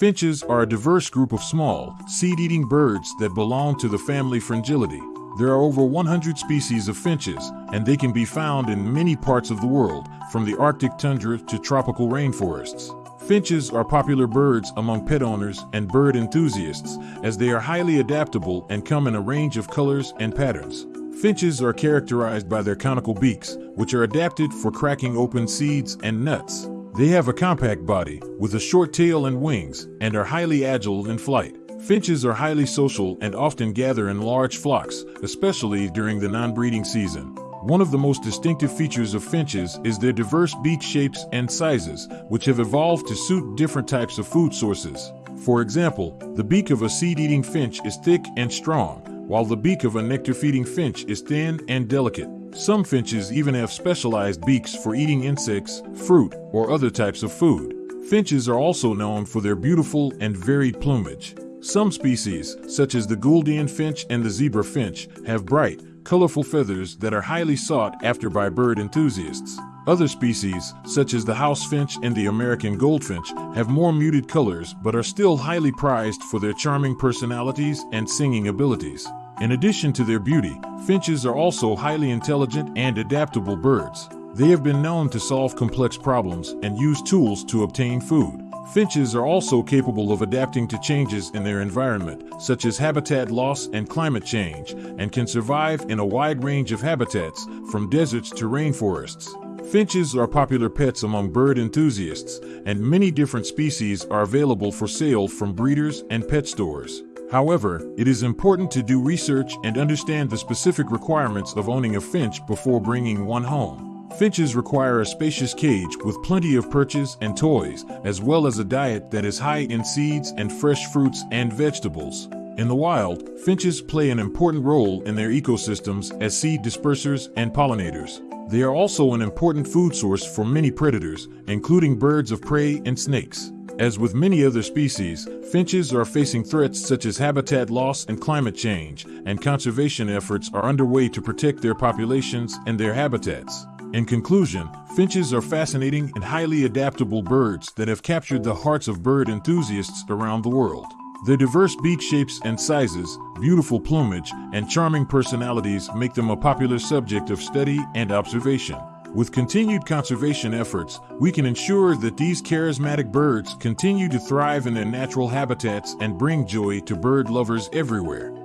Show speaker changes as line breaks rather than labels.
Finches are a diverse group of small, seed-eating birds that belong to the family Fringillidae. There are over 100 species of finches, and they can be found in many parts of the world, from the Arctic tundra to tropical rainforests. Finches are popular birds among pet owners and bird enthusiasts, as they are highly adaptable and come in a range of colors and patterns. Finches are characterized by their conical beaks, which are adapted for cracking open seeds and nuts. They have a compact body, with a short tail and wings, and are highly agile in flight. Finches are highly social and often gather in large flocks, especially during the non-breeding season. One of the most distinctive features of finches is their diverse beak shapes and sizes, which have evolved to suit different types of food sources. For example, the beak of a seed-eating finch is thick and strong, while the beak of a nectar-feeding finch is thin and delicate. Some finches even have specialized beaks for eating insects, fruit, or other types of food. Finches are also known for their beautiful and varied plumage. Some species, such as the Gouldian finch and the zebra finch, have bright, colorful feathers that are highly sought after by bird enthusiasts. Other species, such as the house finch and the American goldfinch, have more muted colors but are still highly prized for their charming personalities and singing abilities. In addition to their beauty, finches are also highly intelligent and adaptable birds. They have been known to solve complex problems and use tools to obtain food. Finches are also capable of adapting to changes in their environment, such as habitat loss and climate change, and can survive in a wide range of habitats, from deserts to rainforests. Finches are popular pets among bird enthusiasts, and many different species are available for sale from breeders and pet stores. However, it is important to do research and understand the specific requirements of owning a finch before bringing one home. Finches require a spacious cage with plenty of perches and toys, as well as a diet that is high in seeds and fresh fruits and vegetables. In the wild, finches play an important role in their ecosystems as seed dispersers and pollinators. They are also an important food source for many predators, including birds of prey and snakes. As with many other species, finches are facing threats such as habitat loss and climate change, and conservation efforts are underway to protect their populations and their habitats. In conclusion, finches are fascinating and highly adaptable birds that have captured the hearts of bird enthusiasts around the world. Their diverse beak shapes and sizes, beautiful plumage, and charming personalities make them a popular subject of study and observation. With continued conservation efforts, we can ensure that these charismatic birds continue to thrive in their natural habitats and bring joy to bird lovers everywhere.